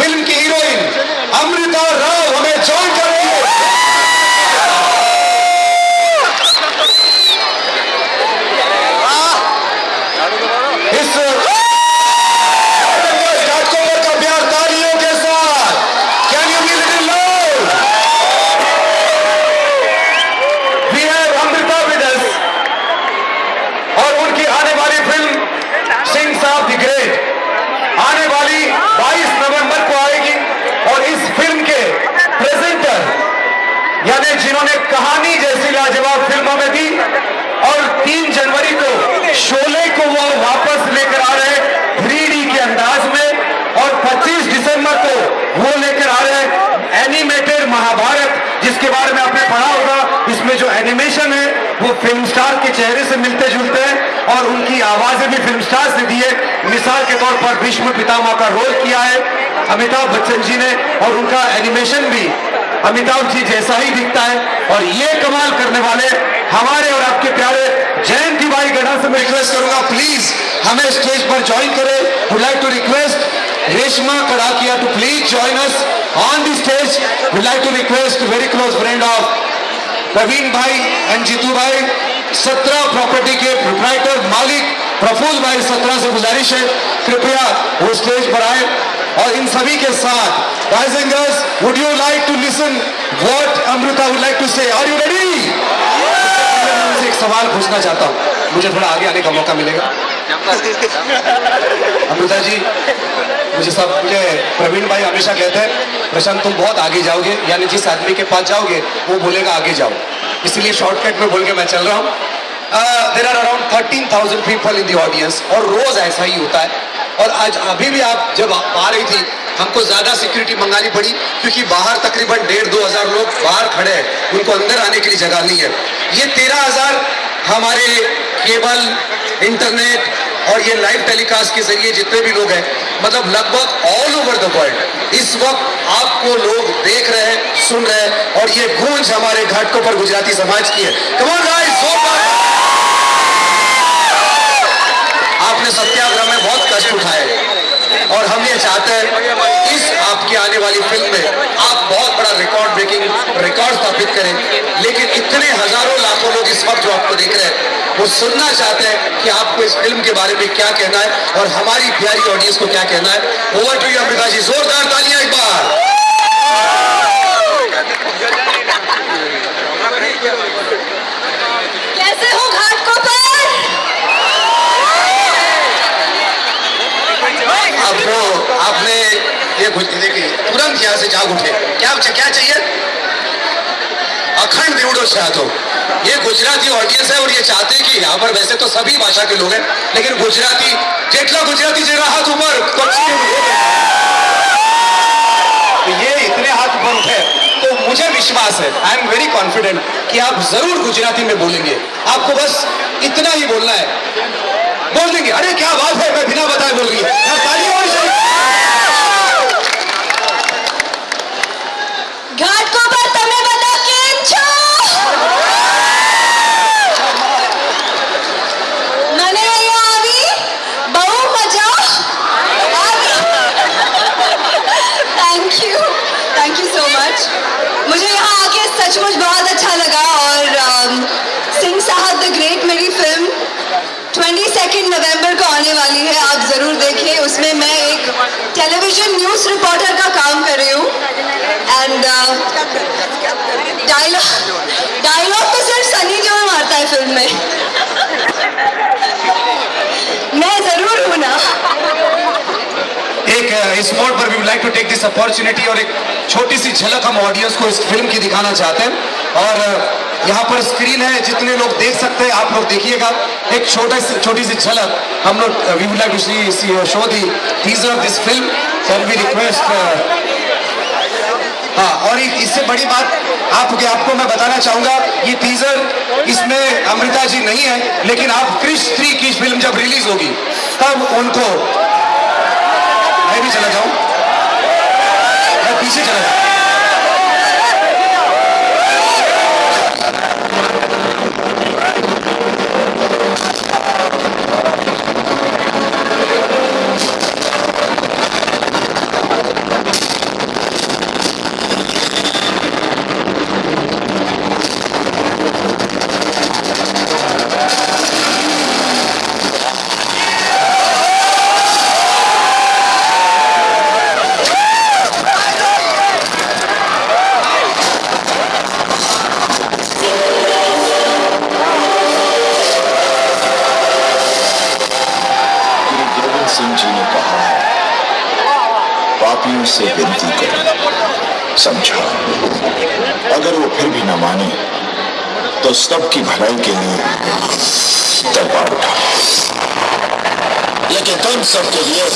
Film की heroine Amrita Rao हमें join कर रही है इस घाटकोपर का प्यार तालियों के साथ can you be little loud we have Amrita with us और उनकी आने वाली फ़िल्म सिंह साहब द ग्रेट आने वाली 22 नवंबर को आएगी और इस फ़िल्म के प्रेजेंटर जिन्होंने कहानी जैसी लाजवाब फ़िल्म हमें दी और 3 जनवरी को शोले को वो वापस लेकर आ रहे हैं के अंदाज में और 25 दिसंबर को वो लेकर आ रहे हैं एनिमेटेड महाभारत, जिसके बारे में आपने पढ़ा होगा। इसमें जो एनिमेशन है, वो फ़िल्म स्टार के चेहरे से मिलते जुलते हैं और उनकी आवाज़ें भी फ़िल्म स्टार से दी है। मिसाल के तौर पर भीष्म पितामह का रोल किया है अमिताभ बच्चन जी ने और उनका एनिमेशन भी अमिताभ जी जैसा ही दिखता है और ये कमाल करने वाले हमारे और आपके प्यारे जयंती भाई गढ़ा से मैं रिक्वेस्ट करूँगा प्लीज़ हमें स्टेज पर ज्वाइन करें। Would like to request Reshma Kadakia to please join us on the stage would like to request very close friend of Praveen bhai and Jitu भाई सत्रह प्रॉपर्टी के प्रोप्राइटर मालिक प्रफुल भाई सत्रह से गुजारिश है। कृपया वो स्टेज पर आए और इन सभी के साथ you like to listen what amrita would like to say? Are you ready? उनसे एक सवाल पूछना चाहता हूँ। मुझे थोड़ा आगे आने का मौका मिलेगा। अमृता जी, मुझे सब, मुझे प्रवीण भाई हमेशा कहते हैं, प्रशांत, तुम बहुत आगे जाओगे। यानी जिस आदमी के पास जाओगे, वो बोलेगा आगे जाओ। इसलिए शॉर्टकट में बोल के मैं चल रहा हूँ। There are around thirteen thousand people in the audience और रोज ऐसा ही होता है। और आज अभी भी आप जब आ रही थी हमको ज़्यादा सिक्योरिटी मंगानी पड़ी, क्योंकि बाहर तकरीबन डेढ़ दो हज़ार लोग बाहर खड़े हैं। उनको अंदर आने के लिए जगह नहीं है। ये तेरह हज़ार हमारे केबल, इंटरनेट और ये लाइव टेलीकास्ट के ज़रिए जितने भी लोग हैं मतलब लगभग ऑल ओवर द वर्ल्ड इस वक्त आपको लोग देख रहे हैं, सुन रहे हैं, और ये गूंज हमारे घाटों पर गुजराती समाज की है। आपने सत्याग्रह में बहुत कष्ट उठाए। और हम ये चाहते हैं इस आपकी आने वाली फ़िल्म में आप बहुत बड़ा रिकॉर्ड ब्रेकिंग रिकॉर्ड स्थापित करें। लेकिन इतने हज़ारों लाखों लोग इस वक्त जो आपको देख रहे हैं, वो सुनना चाहते हैं कि आपको इस फ़िल्म के बारे में क्या कहना है और हमारी प्यारी ऑडियंस को क्या कहना है। Over to you Amrita ji. जोरदार तालियाँ एक बार कैसे हो घाट को पर आपको आपने कुछ देखिए, तुरंत यहाँ से जाग उठे। क्या क्या चाहिए? अखंड दिवड़ो चाहतो ये गुजराती ऑडियंस है और ये चाहते हैं कि यहाँ पर वैसे तो सभी भाषा के लोग हैं, लेकिन गुजराती जेटला गुजराती जरा हाथ ऊपर तो ये इतने हाथ ऊपर उठे तो मुझे विश्वास है आई एम वेरी कॉन्फिडेंट कि आप ज़रूर गुजराती में बोलेंगे। आपको बस इतना ही बोलना है। बोल देंगे, अरे, क्या बात है, मैं बिना बताए बोल रही 22 नवंबर को आने वाली है आप ज़रूर देखिए। उसमें मैं एक टेलीविज़न न्यूज़ रिपोर्टर का काम कर रही हूँ। एंड डायलॉग डायलॉग तो सिर्फ़ सनी देओल मारता है फ़िल्म में। मैं ज़रूर हूँ ना। एक अ, इस मोड पर we like to take this opportunity और एक छोटी सी झलक हम ऑडियंस को इस फ़िल्म की दिखाना चाहते हैं। और अ, यहाँ पर स्क्रीन है, जितने लोग देख सकते हैं, आप लोग देखिएगा। एक छोटा सी, छोटी सी झलक हम लोग we would like to show the. Teaser of this film can we request हाँ और इससे बड़ी बात, आपके, आपको मैं बताना चाहूँगा, ये टीजर इसमें अमृता जी नहीं है, लेकिन आप क्रिश थ्री की फ़िल्म जब रिलीज़ होगी, तब उनको मैं भी चला जाऊँ। मैं पीछे चला जाऊँ। सिंह जी ने कहा है पापियों से विनती करो समझा अगर वो फिर भी न माने तो सब की भलाई के लिए दरबार उठा लेकिन तुम सबके लिए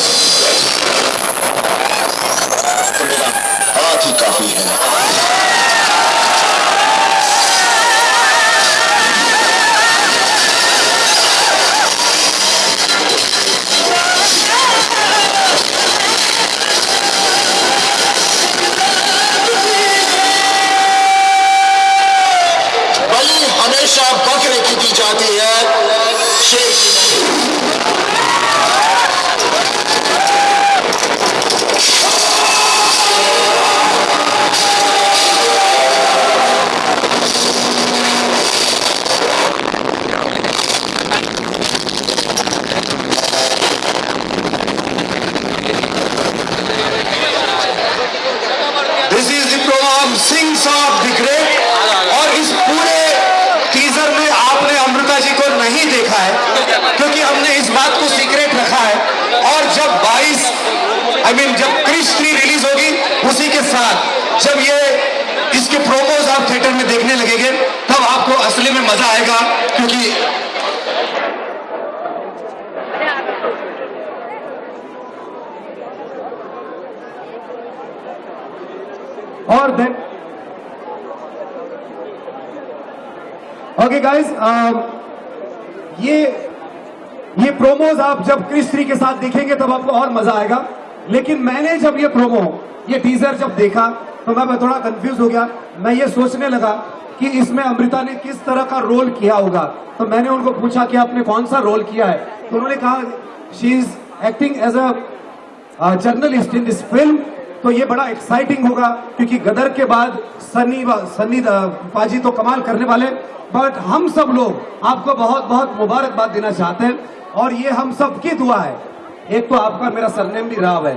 तो मेरा हाथ ही काफ़ी है। आई मीन जब क्रिश थ्री रिलीज़ होगी, उसी के साथ जब ये इसके प्रोमोज आप थिएटर में देखने लगेंगे, तब आपको असली में मज़ा आएगा, क्योंकि और देन ओके गाइस ये ये प्रोमोज आप जब क्रिश थ्री के साथ देखेंगे, तब आपको और मज़ा आएगा। लेकिन मैंने जब ये प्रोमो ये टीजर जब देखा तो मैं थोड़ा कंफ्यूज हो गया। मैं ये सोचने लगा कि इसमें अमृता ने किस तरह का रोल किया होगा। तो मैंने उनको पूछा कि आपने कौन सा रोल किया है? तो उन्होंने कहा she is acting as a journalist in this film तो ये बड़ा एक्साइटिंग होगा, क्योंकि गदर के बाद सनी सनी पाजी तो कमाल करने वाले। बट हम सब लोग आपको बहुत बहुत मुबारकबाद देना चाहते हैं, और ये हम सबकी दुआ है। एक तो आपका मेरा सरनेम भी राव है।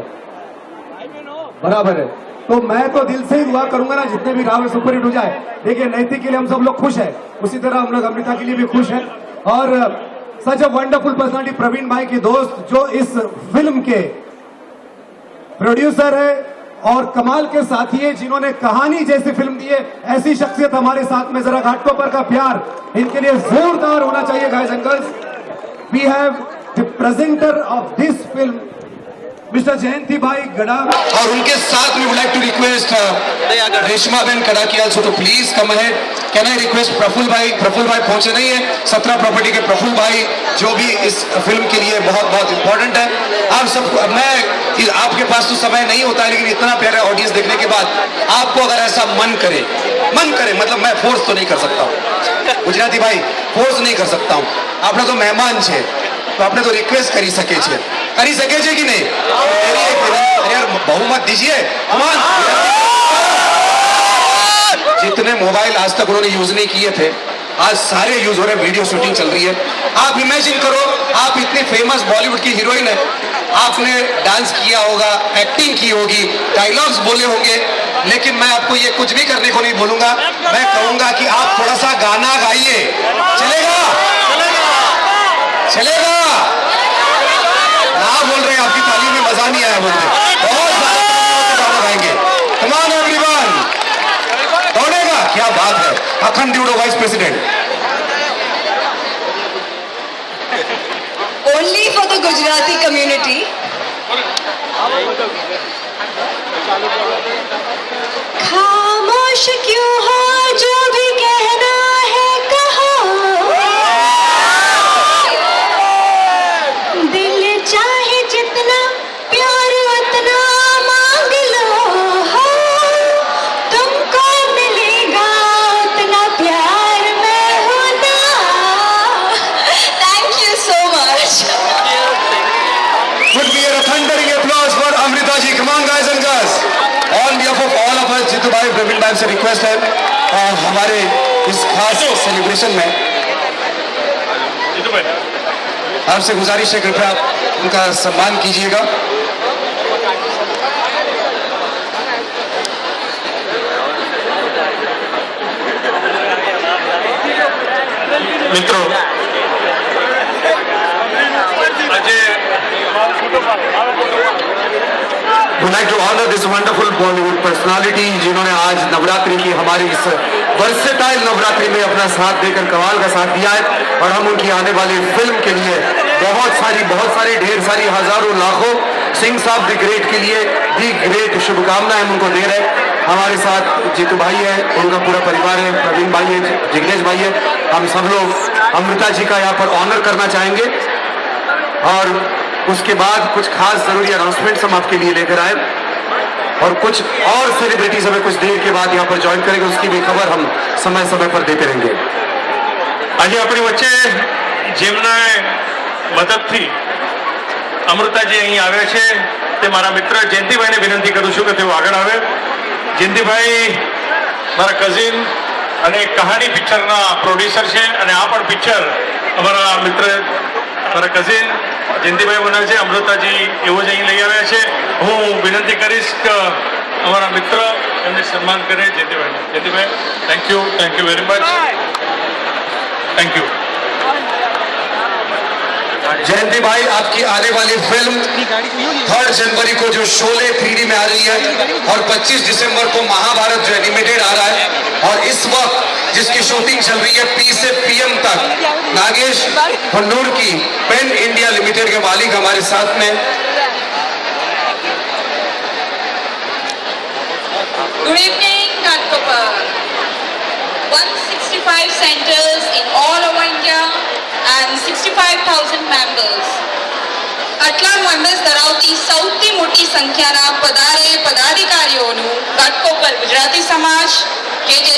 बराबर है। तो मैं तो दिल से ही दुआ करूँगा ना, जितने भी राव है सुपर हिट हो जाए। देखिए, नैतिक के लिए हम सब लोग खुश है। उसी तरह हम लोग अमृता के लिए भी खुश है। और such a wonderful personality Praveen bhai की दोस्त, जो इस फ़िल्म के प्रोड्यूसर है और कमाल के साथी है, जिन्होंने कहानी जैसी फ़िल्म दी है, ऐसी शख्सियत हमारे साथ में जरा घाटकोपर का प्यार इनके लिए जोरदार होना चाहिए guys angels we have the presenter of this film Mr. Jayanti Bhai Gada. और उनके साथ we would like to request uh, Reshma ben Kadakia also to please come ahead. Can I request Praful bhai Praful bhai पहुँचे नहीं है? सत्रह property के प्रफुल भाई जो भी इस फ़िल्म के लिए बहुत बहुत इंपॉर्टेंट है। आप सब मैं आपके पास तो समय नहीं होता है लेकिन इतना प्यारा ऑडियंस देखने के बाद आपको अगर ऐसा मन करे मन करे मतलब मैं फोर्स तो नहीं कर सकता हूँ। गुजराती भाई फोर्स नहीं कर सकता हूँ। आपने तो मेहमान छे। તો આપણે તો રિક્વેસ્ટ કરી શકે છે કરી શકે છે કે નહીં मेरी एक विनती- अरे यार बहुमत दीजिए Come on. जितने मोबाइल आज तक उन्होंने यूज नहीं किए थे आज सारे यूज हो रहे हैं वीडियो शूटिंग चल रही है आप इमेजिन करो आप इतनी फेमस बॉलीवुड की हीरोइन है आपने डांस किया होगा एक्टिंग की होगी डायलॉग्स बोले होंगे लेकिन मैं आपको ये कुछ भी करने को नहीं बोलूंगा मैं कहूंगा कि आप थोड़ा सा गाना गाइए चलेगा चलेगा। ना बोल रहे हैं, आपकी ताली में मज़ा नहीं आया बोलते बहुत गाएँगे। कमान एवरीवन दौड़ेगा क्या बात है। अखंड ड्यूडो vice president. Only for the Gujarati community. खामोश क्यों हो? साहब प्रवीण मैम से रिक्वेस्ट है आ, हमारे इस खास सेलिब्रेशन में आपसे गुजारिश है कृपया आप उनका सम्मान कीजिएगा। मित्रों Would like to this wonderful Bollywood personality जिन्होंने आज नवरात्रि की हमारी इस वर्सेटाइल नवरात्रि में अपना साथ देकर कमाल का साथ दिया है। और हम उनकी आने वाली फ़िल्म के लिए बहुत सारी बहुत सारी, ढेर सारी, हज़ारों, लाखों सिंह साहब दी ग्रेट के लिए दी ग्रेट शुभकामनाएँ हम उनको दे रहे हैं। हमारे साथ जीतू भाई है, उनका पूरा परिवार है, प्रवीण भाई है, जिग्नेश भाई है। हम सब लोग अमृता जी का यहाँ पर ऑनर करना चाहेंगे। और उसके बाद कुछ खास जरूरी अनाउंसमेंट्स हम आपके लिए लेकर आए और कुछ और सेलिब्रिटीज हमें कुछ देर के बाद यहाँ पर ज्वाइन करेंगे उसकी भी खबर हम समय समय पर देते रहेंगे આજે આપણી વચ્ચે જેમના મદદથી અમૃતાજી અહીં આવ્યા છે તે મારા મિત્ર જયંતિભાઈને વિનંતી કરું છું કે તેઓ આગળ આવે જયંતિભાઈ મારા કઝિન અને કહાની પિક્ચરના પ્રોડ્યુસર છે અને આ પણ પિક્ચર અમારા મિત્ર મારા કઝિન જયંતિભાઈ બનાવે છે અમૃતાજી એવો જ અહીં લઈ આવ્યા છે. હું વિનંતી કરીશ કે અમારા મિત્ર એમને સન્માન કરે Jayantibhai Jayantibhai thank you thank you very much thank you Jayanti bhai आपकी आने वाली फ़िल्म थर्ड जनवरी को जो शोले थ्री में आ रही है और 25 दिसंबर को महाभारत जो एनिमेटेड आ रहा है और इस वक्त जिसकी शूटिंग चल रही है पी से पीएम तक नागेश हन्नूर की पेन इंडिया लिमिटेड के मालिक हमारे साथ में। Evening, Ghatopar. 165 centers in all over India and 65,000 members. આટલા મેમ્બર્સ ધરાવતી સૌથી મોટી સંખ્યાના પધારે પદાધિકારીઓનું ઘાટકોપર ગુજરાતી સમાજ કે જે